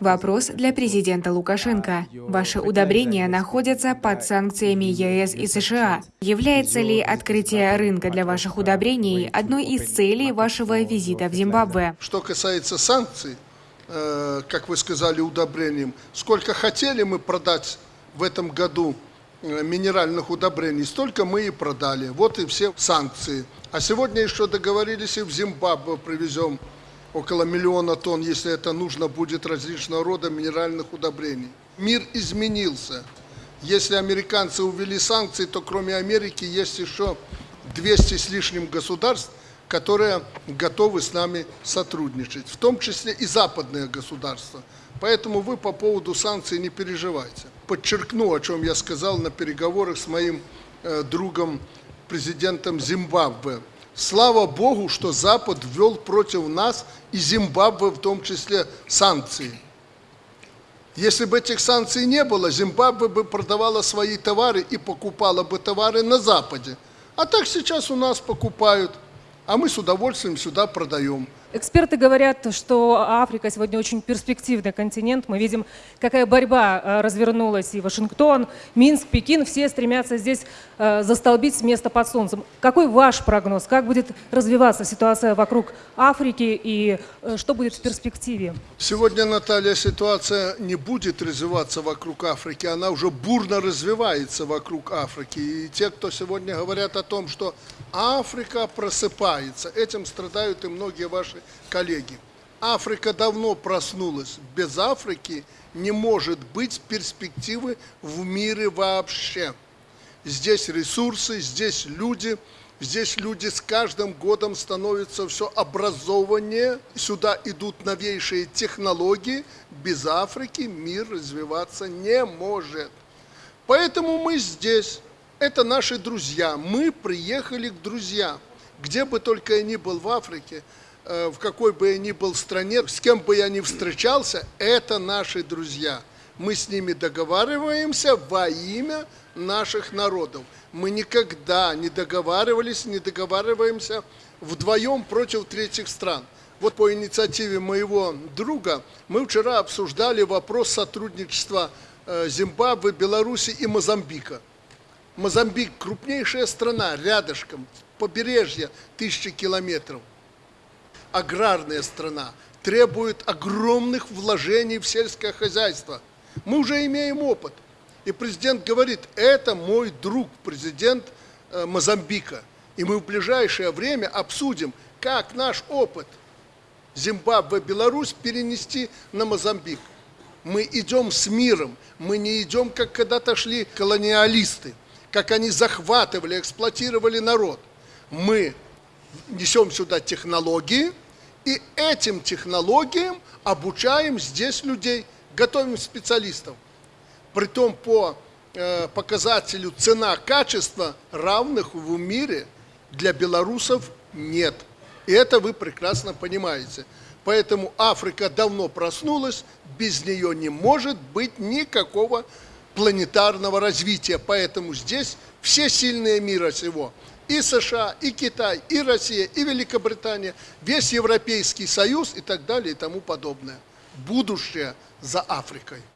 Вопрос для президента Лукашенко. Ваши удобрения находятся под санкциями ЕС и США. Является ли открытие рынка для ваших удобрений одной из целей вашего визита в Зимбабве? Что касается санкций, э, как вы сказали, удобрениям, сколько хотели мы продать в этом году э, минеральных удобрений, столько мы и продали. Вот и все санкции. А сегодня еще договорились и в Зимбабве привезем около миллиона тонн, если это нужно будет различного рода минеральных удобрений. Мир изменился. Если американцы увели санкции, то кроме Америки есть еще 200 с лишним государств, которые готовы с нами сотрудничать, в том числе и западные государства. Поэтому вы по поводу санкций не переживайте. Подчеркну, о чем я сказал на переговорах с моим э, другом, президентом Зимбабве. Слава Богу, что Запад ввел против нас и Зимбабве в том числе санкции. Если бы этих санкций не было, Зимбабве бы продавала свои товары и покупала бы товары на Западе. А так сейчас у нас покупают, а мы с удовольствием сюда продаем. Эксперты говорят, что Африка сегодня очень перспективный континент. Мы видим, какая борьба э, развернулась и Вашингтон, Минск, Пекин. Все стремятся здесь э, застолбить с места под солнцем. Какой ваш прогноз? Как будет развиваться ситуация вокруг Африки и э, что будет в перспективе? Сегодня, Наталья, ситуация не будет развиваться вокруг Африки, она уже бурно развивается вокруг Африки. И те, кто сегодня говорят о том, что Африка просыпается, этим страдают и многие ваши коллеги. Африка давно проснулась. Без Африки не может быть перспективы в мире вообще. Здесь ресурсы, здесь люди, здесь люди с каждым годом становятся все образованнее. Сюда идут новейшие технологии. Без Африки мир развиваться не может. Поэтому мы здесь. Это наши друзья. Мы приехали к друзьям. Где бы только я ни был в Африке, в какой бы я ни был стране, с кем бы я ни встречался, это наши друзья. Мы с ними договариваемся во имя наших народов. Мы никогда не договаривались, не договариваемся вдвоем против третьих стран. Вот по инициативе моего друга мы вчера обсуждали вопрос сотрудничества э, Зимбабве, Беларуси и Мозамбика. Мозамбик – крупнейшая страна, рядышком, побережье тысячи километров аграрная страна, требует огромных вложений в сельское хозяйство. Мы уже имеем опыт. И президент говорит, это мой друг, президент э, Мозамбика. И мы в ближайшее время обсудим, как наш опыт Зимбабве, Беларусь перенести на Мозамбик. Мы идем с миром, мы не идем, как когда-то шли колониалисты, как они захватывали, эксплуатировали народ. Мы несем сюда технологии, и этим технологиям обучаем здесь людей, готовим специалистов. Притом по э, показателю цена-качество равных в мире для белорусов нет. И это вы прекрасно понимаете. Поэтому Африка давно проснулась, без нее не может быть никакого планетарного развития. Поэтому здесь все сильные мира сего – и США, и Китай, и Россия, и Великобритания, весь Европейский Союз и так далее и тому подобное. Будущее за Африкой.